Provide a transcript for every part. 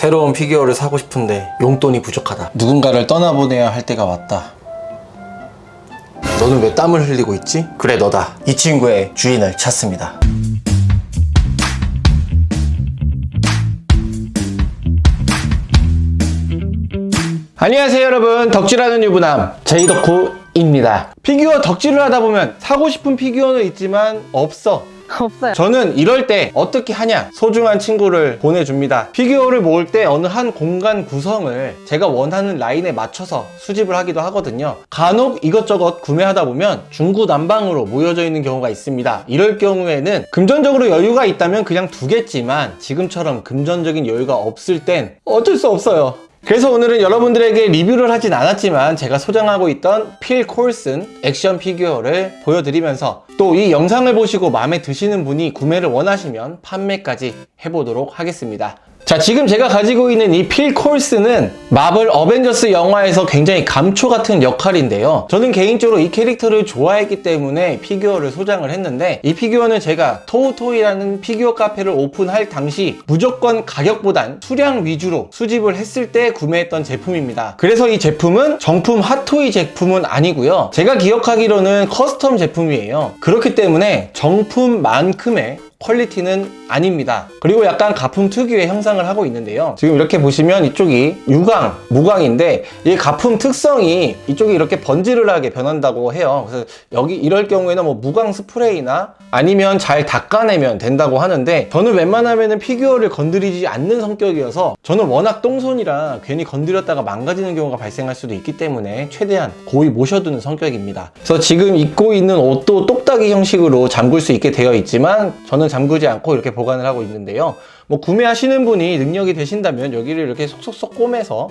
새로운 피규어를 사고 싶은데 용돈이 부족하다. 누군가를 떠나보내야 할 때가 왔다. 너는 왜 땀을 흘리고 있지? 그래 너다. 이 친구의 주인을 찾습니다. 안녕하세요 여러분. 덕질하는 유부남 제이덕후입니다. 피규어 덕질을 하다 보면 사고 싶은 피규어는 있지만 없어 없어요. 저는 이럴 때 어떻게 하냐 소중한 친구를 보내줍니다. 피규어를 모을 때 어느 한 공간 구성을 제가 원하는 라인에 맞춰서 수집을 하기도 하거든요. 간혹 이것저것 구매하다 보면 중구난방으로 모여져 있는 경우가 있습니다. 이럴 경우에는 금전적으로 여유가 있다면 그냥 두겠지만 지금처럼 금전적인 여유가 없을 땐 어쩔 수 없어요 그래서 오늘은 여러분들에게 리뷰를 하진 않았지만 제가 소장하고 있던 필 콜슨 액션 피규어를 보여드리면서 또 이 영상을 보시고 마음에 드시는 분이 구매를 원하시면 판매까지 해보도록 하겠습니다. 자 지금 제가 가지고 있는 이 필 콜슨은 마블 어벤져스 영화에서 굉장히 감초 같은 역할인데요. 저는 개인적으로 이 캐릭터를 좋아했기 때문에 피규어를 소장을 했는데 이 피규어는 제가 토우토이라는 피규어 카페를 오픈할 당시 무조건 가격보단 수량 위주로 수집을 했을 때 구매했던 제품입니다. 그래서 이 제품은 정품 핫토이 제품은 아니고요. 제가 기억하기로는 custom 제품이에요. 그렇기 때문에 정품만큼의 퀄리티는 아닙니다. 그리고 약간 가품 특유의 형상을 하고 있는데요. 지금 이렇게 보시면 이쪽이 유광, 무광인데 이 가품 특성이 이쪽이 이렇게 번지르르하게 변한다고 해요. 그래서 여기 이럴 경우에는 뭐 무광 스프레이나 아니면 잘 닦아내면 된다고 하는데 저는 웬만하면 피규어를 건드리지 않는 성격이어서 저는 워낙 똥손이라 괜히 건드렸다가 망가지는 경우가 발생할 수도 있기 때문에 최대한 고이 모셔두는 성격입니다. 그래서 지금 입고 있는 옷도 똑딱이 형식으로 잠글 수 있게 되어 있지만 저는 잠그지 않고 이렇게 보관을 하고 있는데요. 뭐 구매하시는 분이 능력이 되신다면 여기를 이렇게 속속속 꼬매서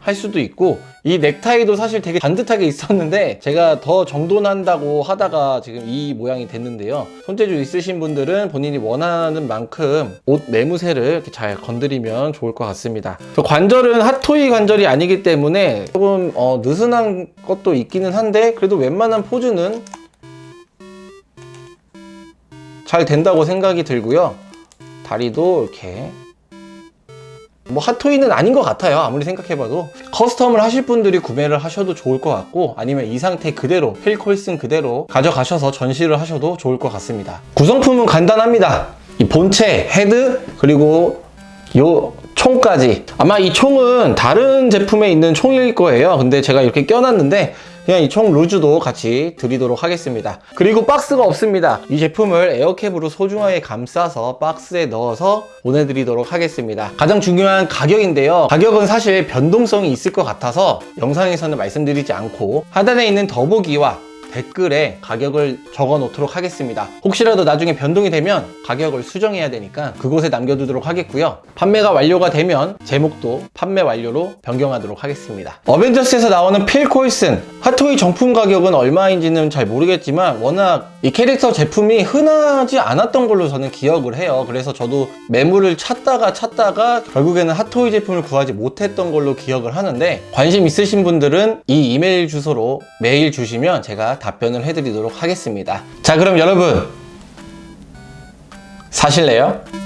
할 수도 있고 이 넥타이도 사실 되게 반듯하게 있었는데 제가 더 정돈한다고 하다가 지금 이 모양이 됐는데요. 손재주 있으신 분들은 본인이 원하는 만큼 옷 매무새를 이렇게 잘 건드리면 좋을 것 같습니다. 저 관절은 핫토이 관절이 아니기 때문에 조금 어, 느슨한 것도 있기는 한데 그래도 웬만한 포즈는 잘 된다고 생각이 들고요. 다리도 이렇게 뭐 핫토이는 아닌 것 같아요. 아무리 생각해봐도. custom을 하실 분들이 구매를 하셔도 좋을 것 같고 아니면 이 상태 그대로 필콜슨 그대로 가져가셔서 전시를 하셔도 좋을 것 같습니다. 구성품은 간단합니다. 이 본체, 헤드 그리고 요 총까지. 아마 이 총은 다른 제품에 있는 총일 거예요. 근데 제가 이렇게 껴놨는데 그냥 이 총 loose도 같이 드리도록 하겠습니다. 그리고 박스가 없습니다. 이 제품을 에어캡으로 소중하게 감싸서 박스에 넣어서 보내드리도록 하겠습니다. 가장 중요한 가격인데요. 가격은 사실 변동성이 있을 것 같아서 영상에서는 말씀드리지 않고 하단에 있는 더보기와 댓글에 가격을 적어 놓도록 하겠습니다. 혹시라도 나중에 변동이 되면 가격을 수정해야 되니까 그곳에 남겨두도록 하겠고요. 판매가 완료가 되면 제목도 판매 완료로 변경하도록 하겠습니다. 어벤져스에서 나오는 필 콜슨. 핫토이 정품 가격은 얼마인지는 잘 모르겠지만 워낙 이 캐릭터 제품이 흔하지 않았던 걸로 저는 기억을 해요. 그래서 저도 매물을 찾다가 찾다가 결국에는 핫토이 제품을 구하지 못했던 걸로 기억을 하는데 관심 있으신 분들은 이 이메일 주소로 메일 주시면 제가 답변을 해드리도록 하겠습니다 자 그럼 여러분 사실래요?